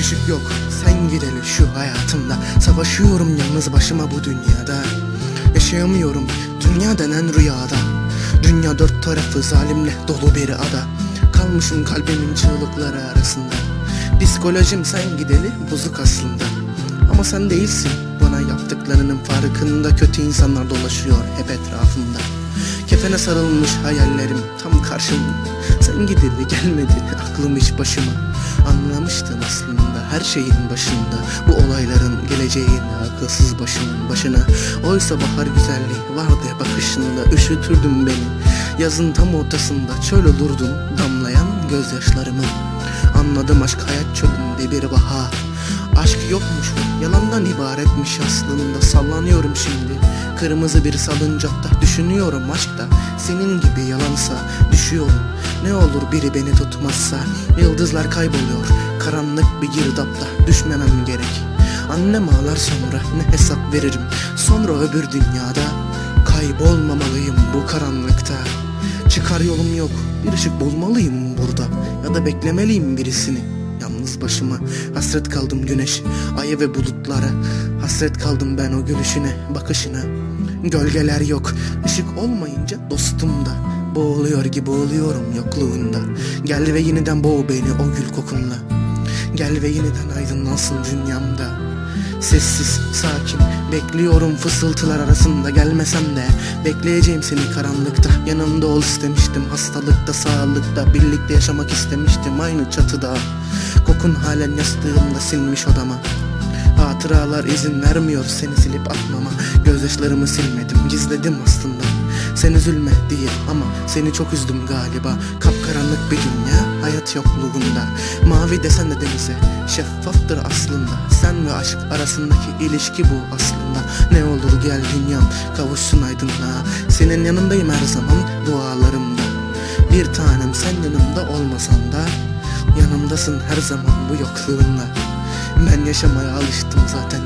ışık yok sen gideli şu hayatımda. Savaşıyorum yalnız başıma bu dünyada. Yaşayamıyorum dünya denen rüyada. Dünya dört tarafı zalimle dolu bir ada. Kalmışım kalbimin çığlıkları arasında. Psikolojim sen gideli bozuk aslında. Ama sen değilsin bana yaptıklarının farkında. Kötü insanlar dolaşıyor hep etrafımda. Kefene sarılmış hayallerim tam karşımda. Sen gideli gelmedi aklım hiç başıma. Anlamıştım aslında her şeyin başında Bu olayların geleceğini akılsız başımın başına. Oysa bahar güzelliği vardı bakışında Üşütürdün beni. Yazın tam ortasında Çöl olurdum damlayan gözyaşlarımı. Anladım aşk hayat çölünde bir bahar Aşk yokmuş yalandan ibaretmiş aslında. Sallanıyorum şimdi kırmızı bir salıncakta. Düşünüyorum aşkta senin gibi yalansa. Düşüyorum ne olur biri beni tutmazsa Yıldızlar kayboluyor. Karanlık bir girdapta Düşmemem gerek. Annem ağlar sonra ne hesap veririm? Sonra öbür dünyada Kaybolmamalıyım bu karanlıkta. Çıkar yolum yok bir ışık bulmalıyım burada. Ya da beklemeliyim birisini. Yalnız başıma hasret kaldım güneş Aya ve bulutlara. Hasret kaldım ben o gülüşüne bakışına. Gölgeler yok ışık olmayınca dostum da Boğuluyor gibi oluyorum yokluğunda. Gel ve yeniden boğ beni o gül kokunla. Gel ve yeniden aydınlansın dünyamda. Sessiz, sakin, bekliyorum fısıltılar arasında. Gelmesem de Bekleyeceğim seni karanlıkta, yanımda ol istemiştim Hastalıkta, sağlıkta, birlikte yaşamak istemiştim aynı çatıda. Kokun halen yastığımda sinmiş odama. Hatıralar izin vermiyor seni silip atmama. Gözyaşlarımı silmedim, gizledim aslında sen üzülme diye ama seni çok üzdüm galiba. Kapkaranlık bir dünya hayat yokluğunda. Mavi desen de denize şeffaftır aslında. Sen ve aşk arasındaki ilişki bu aslında. Ne olur gel dünyam kavuşsun aydınlığa. Senin yanındayım her zaman dualarımda. Bir tanem sen yanımda olmasan da Yanımdasın her zaman bu yokluğunla Ben yaşamaya alıştım zaten